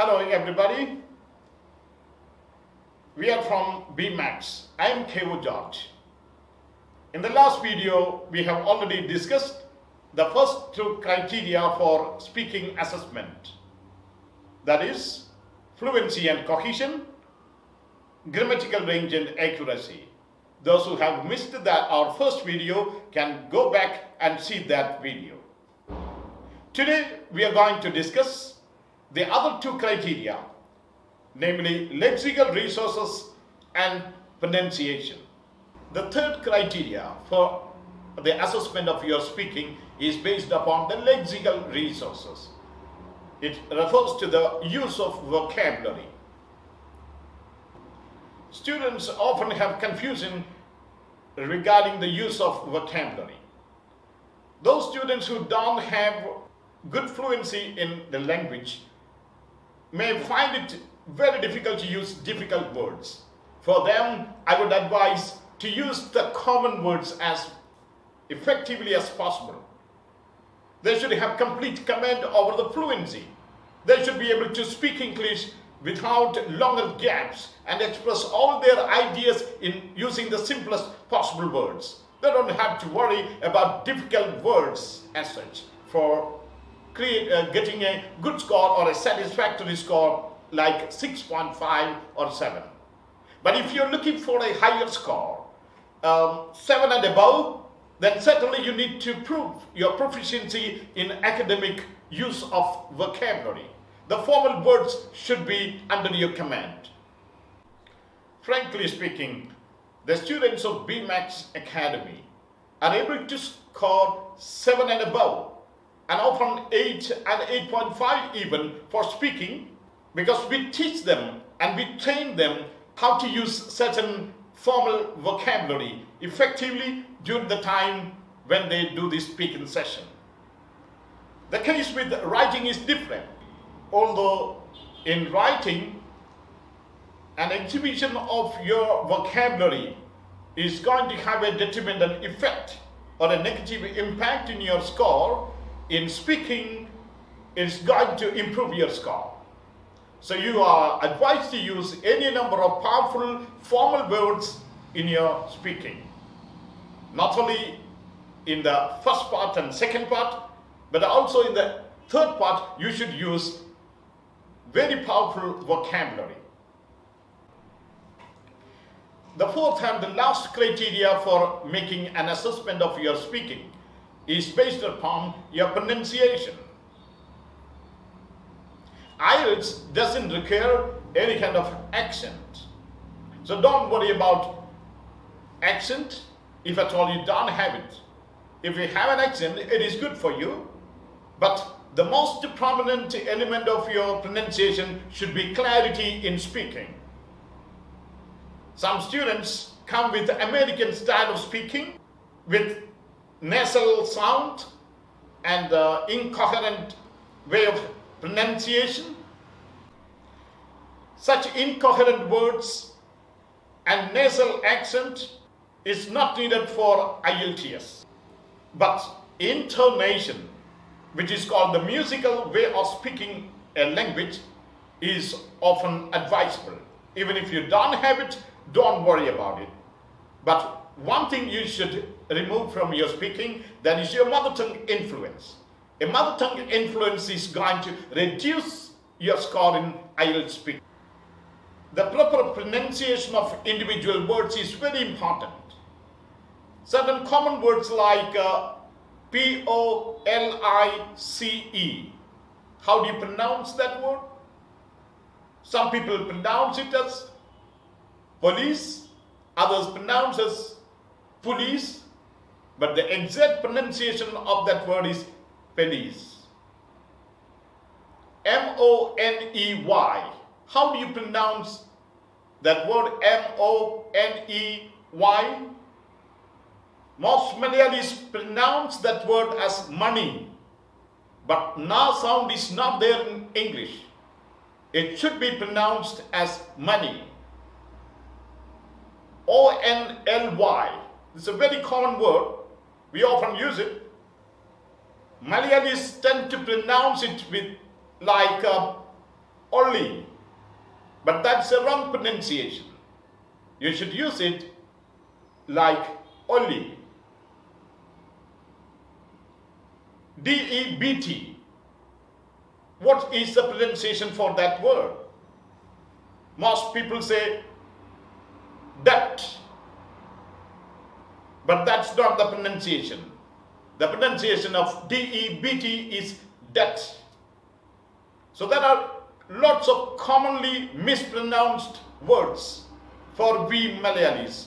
Hello everybody. We are from BMAX. I am Kevo George. In the last video, we have already discussed the first two criteria for speaking assessment. That is fluency and cohesion, grammatical range and accuracy. Those who have missed that our first video can go back and see that video. Today we are going to discuss the other two criteria, namely lexical resources and pronunciation. The third criteria for the assessment of your speaking is based upon the lexical resources. It refers to the use of vocabulary. Students often have confusion regarding the use of vocabulary. Those students who don't have good fluency in the language may find it very difficult to use difficult words. For them, I would advise to use the common words as effectively as possible. They should have complete command over the fluency. They should be able to speak English without longer gaps and express all their ideas in using the simplest possible words. They don't have to worry about difficult words as such for create, uh, getting a good score or a satisfactory score like 6.5 or 7. But if you're looking for a higher score, um, 7 and above, then certainly you need to prove your proficiency in academic use of vocabulary. The formal words should be under your command. Frankly speaking, the students of BMAX Academy are able to score 7 and above and often 8 and 8.5 even for speaking because we teach them and we train them how to use certain formal vocabulary effectively during the time when they do this speaking session. The case with writing is different. Although in writing, an exhibition of your vocabulary is going to have a detrimental effect or a negative impact in your score in speaking is going to improve your score. So you are advised to use any number of powerful formal words in your speaking. Not only in the first part and second part, but also in the third part, you should use very powerful vocabulary. The fourth and the last criteria for making an assessment of your speaking is based upon your pronunciation. IELTS doesn't require any kind of accent. So don't worry about accent if at all you don't have it. If you have an accent, it is good for you. But the most prominent element of your pronunciation should be clarity in speaking. Some students come with American style of speaking with nasal sound and uh, incoherent way of pronunciation. Such incoherent words and nasal accent is not needed for IELTS. But intonation, which is called the musical way of speaking a language, is often advisable. Even if you don't have it, don't worry about it. But one thing you should remove from your speaking, that is your mother tongue influence. A mother tongue influence is going to reduce your score in IELTS speaking. The proper pronunciation of individual words is very important. Certain common words like uh, P-O-L-I-C-E. How do you pronounce that word? Some people pronounce it as police, others pronounce as police, but the exact pronunciation of that word is police. M-O-N-E-Y. How do you pronounce that word M-O-N-E-Y? Most Malayalis pronounce that word as money, but na sound is not there in English. It should be pronounced as money. O-N-L-Y. It's a very common word. We often use it. Malayalis tend to pronounce it with like uh, only. But that's a wrong pronunciation. You should use it like only. D-E-B-T. What is the pronunciation for that word? Most people say debt. But not the pronunciation. The pronunciation of D-E-B-T is debt. So there are lots of commonly mispronounced words for we Malayalis.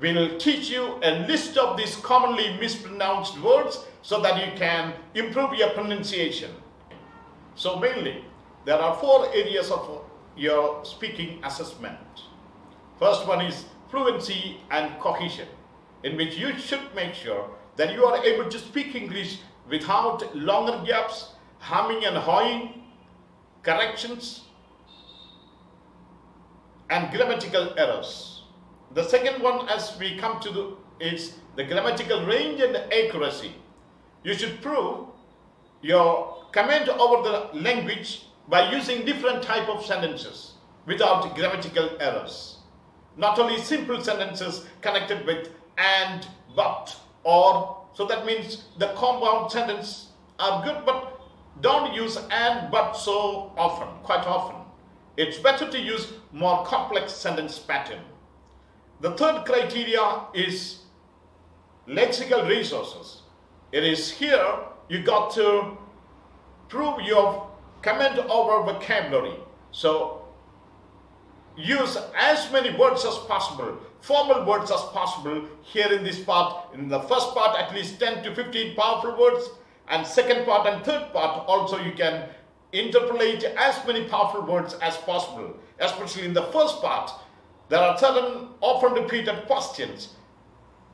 We'll teach you a list of these commonly mispronounced words so that you can improve your pronunciation. So mainly, there are four areas of your speaking assessment. First one is fluency and cohesion, in which you should make sure that you are able to speak English without longer gaps, humming and hawing, corrections, and grammatical errors. The second one as we come to the, is the grammatical range and accuracy. You should prove your comment over the language by using different type of sentences without grammatical errors. Not only simple sentences connected with and, but, or, so that means the compound sentence are good, but don't use and, but so often, quite often. It's better to use more complex sentence pattern. The third criteria is lexical resources. It is here you got to prove your comment over vocabulary. So use as many words as possible, formal words as possible here in this part. In the first part, at least 10 to 15 powerful words, and second part and third part also you can interpolate as many powerful words as possible. Especially in the first part, there are certain often repeated questions.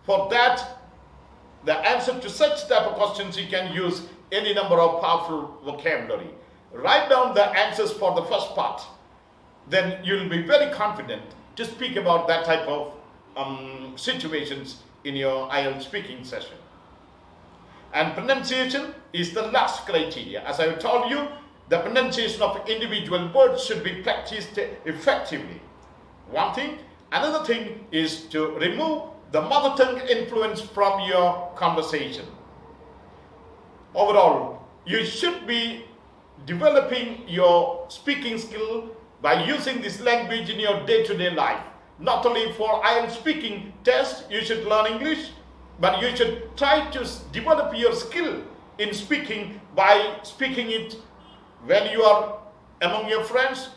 For that, the answer to such type of questions, you can use any number of powerful vocabulary. Write down the answers for the first part. Then you'll be very confident to speak about that type of um, situations in your IELTS speaking session. And pronunciation is the last criteria. As I told you, the pronunciation of individual words should be practiced effectively. One thing. Another thing is to remove the mother tongue influence from your conversation. Overall, you should be developing your speaking skill by using this language in your day-to-day -day life. Not only for IELTS speaking test, you should learn English, but you should try to develop your skill in speaking by speaking it when you are among your friends,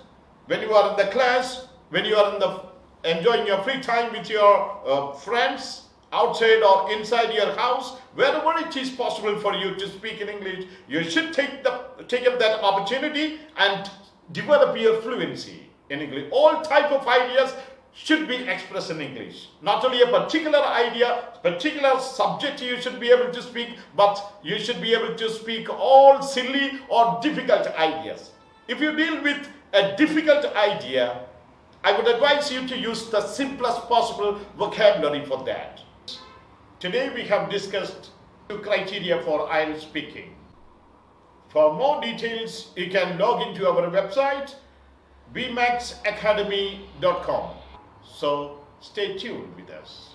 when you are in the class, when you are in the enjoying your free time with your uh, friends outside or inside your house, wherever it is possible for you to speak in English, you should take the take up that opportunity and develop your fluency in English. All type of ideas should be expressed in English. Not only a particular idea, particular subject you should be able to speak, but you should be able to speak all silly or difficult ideas. If you deal with a difficult idea, I would advise you to use the simplest possible vocabulary for that. Today we have discussed two criteria for IELTS speaking. For more details, you can log into our website bmaxacademy.com. So stay tuned with us.